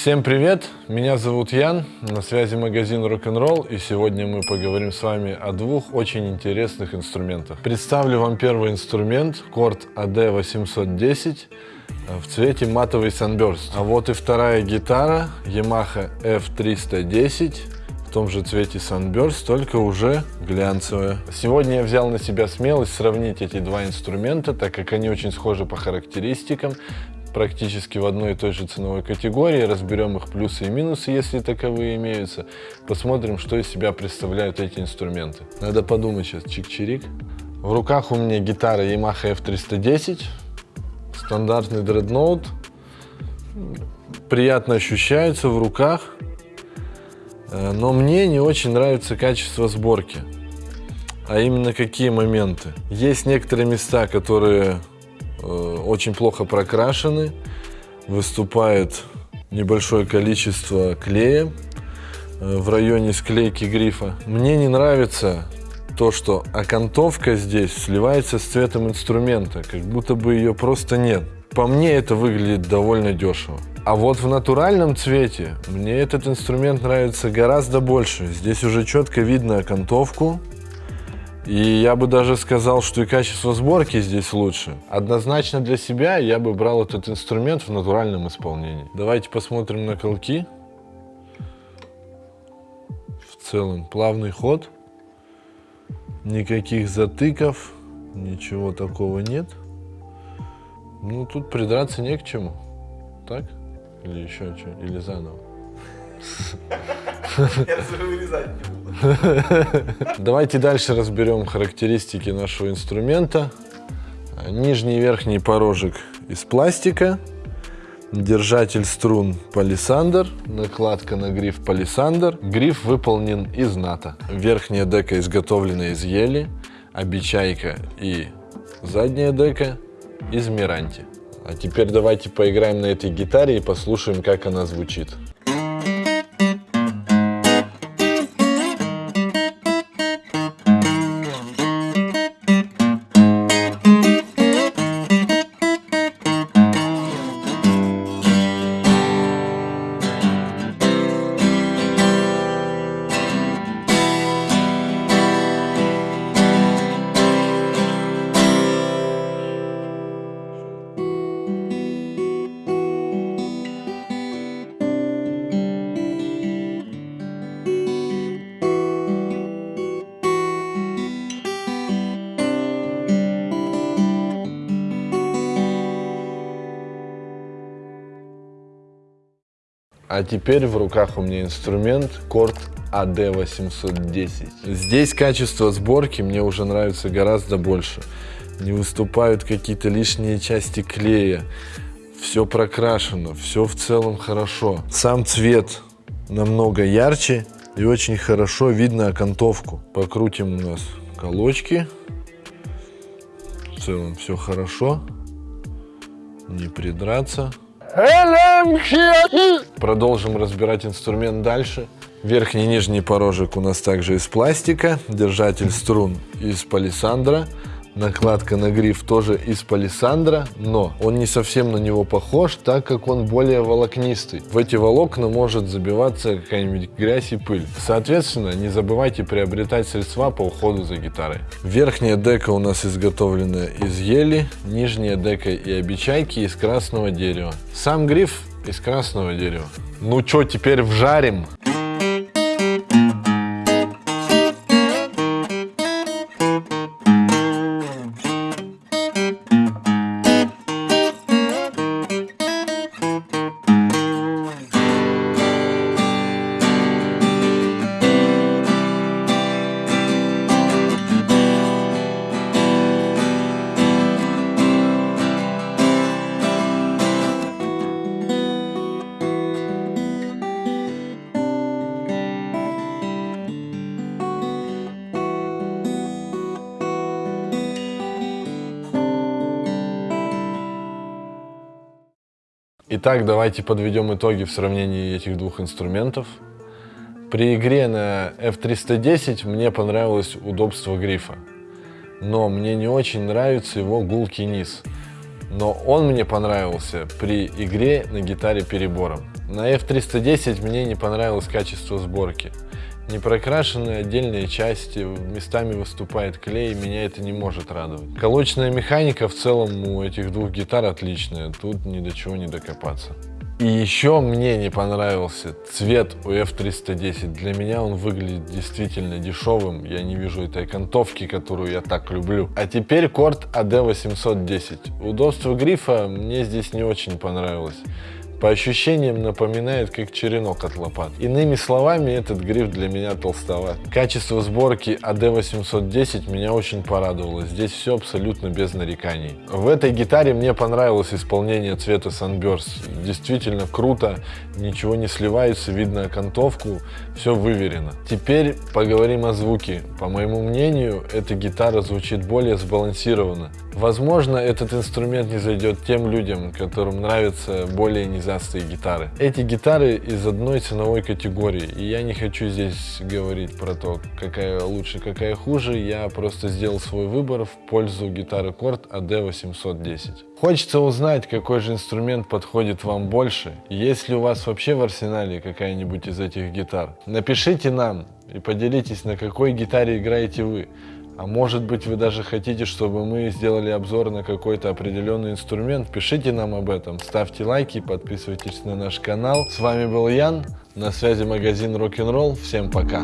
Всем привет! Меня зовут Ян, на связи магазин Rock'n'Roll, и сегодня мы поговорим с вами о двух очень интересных инструментах. Представлю вам первый инструмент, Корт AD810 в цвете матовый Sunburst. А вот и вторая гитара, Yamaha F310 в том же цвете Sunburst, только уже глянцевая. Сегодня я взял на себя смелость сравнить эти два инструмента, так как они очень схожи по характеристикам, практически в одной и той же ценовой категории, разберем их плюсы и минусы, если таковые имеются, посмотрим, что из себя представляют эти инструменты. Надо подумать сейчас, чик-чирик. В руках у меня гитара Yamaha F310, стандартный дредноут, приятно ощущается в руках, Э, но мне не очень нравится качество сборки. А именно какие моменты? Есть некоторые места, которые очень плохо прокрашены, выступает небольшое количество клея э, в районе склейки грифа. Мне не нравится то, что окантовка здесь сливается с цветом инструмента, как будто бы ее просто нет. По мне это выглядит довольно дешево. А вот в натуральном цвете мне этот инструмент нравится гораздо больше. Здесь уже четко видно окантовку. И я бы даже сказал, что и качество сборки здесь лучше. Однозначно для себя я бы брал этот инструмент в натуральном исполнении. Давайте посмотрим на колки. В целом плавный ход. Никаких затыков, ничего такого нет. Ну, тут придраться не к чему. Так? Или еще что? Или заново? Давайте дальше разберем характеристики нашего инструмента. Нижний и верхний порожек из пластика. Держатель струн палисандр, накладка на гриф палисандр. Гриф выполнен из ната. Верхняя дека изготовлена из ели, обечайка и задняя дека из миранти. А теперь давайте поиграем на этой гитаре и послушаем, как она звучит. А теперь в руках у меня инструмент Корт AD810. Здесь качество сборки мне уже нравится гораздо больше. Не выступают какие-то лишние части клея. Все прокрашено, все в целом хорошо. Сам цвет намного ярче и очень хорошо видно окантовку. Покрутим у нас колочки. В целом все хорошо. Не придраться. Продолжим разбирать инструмент дальше. Верхний и нижний порожек у нас также из пластика. Держатель струн из палисандра. Накладка на гриф тоже из палисандра, но он не совсем на него похож, так как он более волокнистый. В эти волокна может забиваться какая-нибудь грязь и пыль. Соответственно, не забывайте приобретать средства по уходу за гитарой. Верхняя дека у нас изготовлена из ели, нижняя дека и обечайки из красного дерева. Сам гриф из красного дерева. Ну что, теперь вжарим? Итак, давайте подведем итоги в сравнении этих двух инструментов. При игре на F310 мне понравилось удобство грифа, но мне не очень нравится его гулкий низ. Но он мне понравился при игре на гитаре перебором. На F310 мне не понравилось качество сборки. Не прокрашенные отдельные части, местами выступает клей, меня это не может радовать. Колочная механика в целом у этих двух гитар отличная, тут ни до чего не докопаться. И еще мне не понравился цвет у F310. Для меня он выглядит действительно дешевым. Я не вижу этой окантовки, которую я так люблю. А теперь корт AD810. Удобство грифа мне здесь не очень понравилось. По ощущениям напоминает как черенок от лопат. Иными словами, этот гриф для меня толстоват. Качество сборки AD810 меня очень порадовало. Здесь все абсолютно без нареканий. В этой гитаре мне понравилось исполнение цвета Sunburst. Действительно круто, ничего не сливается, видно окантовку, все выверено. Теперь поговорим о звуке. По моему мнению, эта гитара звучит более сбалансированно. Возможно, этот инструмент не зайдет тем людям, которым нравятся более низастые гитары. Эти гитары из одной ценовой категории, и я не хочу здесь говорить про то, какая лучше, какая хуже, я просто сделал свой выбор в пользу гитары Korg AD810. Хочется узнать, какой же инструмент подходит вам больше, есть ли у вас вообще в арсенале какая-нибудь из этих гитар. Напишите нам и поделитесь, на какой гитаре играете вы. А может быть вы даже хотите, чтобы мы сделали обзор на какой-то определенный инструмент? Пишите нам об этом, ставьте лайки, подписывайтесь на наш канал. С вами был Ян, на связи магазин Rock'n'Roll. Всем пока!